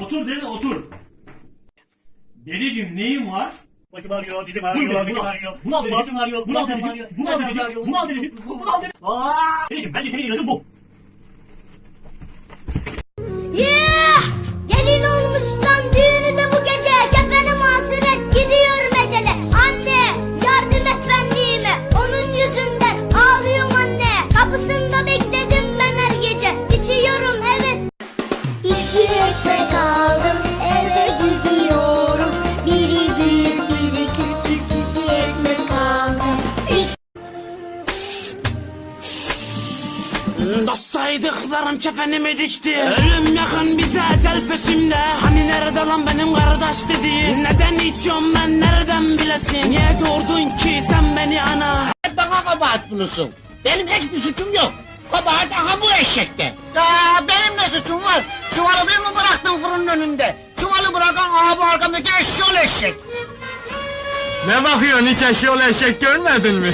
Otur dede otur. Dedeciğim neyin var? Başım ağrıyor, dizim ağrıyor, dizim ağrıyor. Bunu al dedeciğim. Bunu al dedeciğim. Bunu al dedeciğim. Bunu al dedeciğim. Bunu al dedeciğim. Dedeciğim bence senin ilacın bu. Ekmek aldım eve gidiyorum Biri büyük biri küçük iki ekmek aldım Dostsaydıklarım kefenimi dikti. Ölüm yakın bize ecel peşimde. Hani nerede lan benim kardeş dediğin Neden içiyorum ben nereden bilesin? Niye doğurdun ki sen beni ana? Bana kabahat bulursun. Benim hiçbir suçum yok. Kabahat aha bu eşekte. Ya benim var? Çuvalı bir mi bıraktın fırının önünde? Çuvalı bırakan bu arkamdaki eşşoğlu eşek. Ne bakıyorsun hiç eşyol eşek görmedin mi?